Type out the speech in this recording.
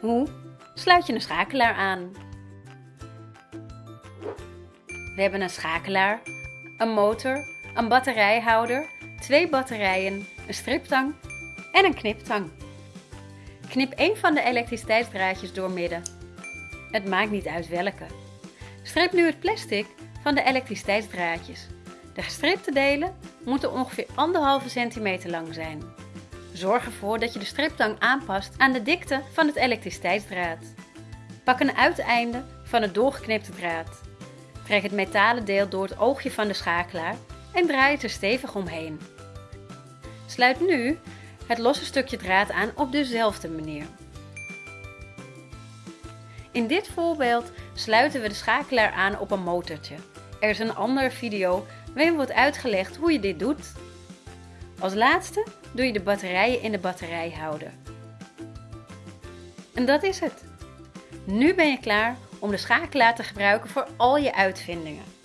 Hoe sluit je een schakelaar aan? We hebben een schakelaar, een motor, een batterijhouder, twee batterijen, een striptang en een kniptang. Knip één van de elektriciteitsdraadjes doormidden. Het maakt niet uit welke. Strip nu het plastic van de elektriciteitsdraadjes. De gestripte delen moeten ongeveer 1,5 centimeter lang zijn. Zorg ervoor dat je de striptang aanpast aan de dikte van het elektriciteitsdraad. Pak een uiteinde van het doorgeknipte draad. Trek het metalen deel door het oogje van de schakelaar en draai het er stevig omheen. Sluit nu het losse stukje draad aan op dezelfde manier. In dit voorbeeld sluiten we de schakelaar aan op een motortje. Er is een andere video waarin wordt uitgelegd hoe je dit doet. Als laatste doe je de batterijen in de batterijhouder. En dat is het. Nu ben je klaar om de schakelaar te gebruiken voor al je uitvindingen.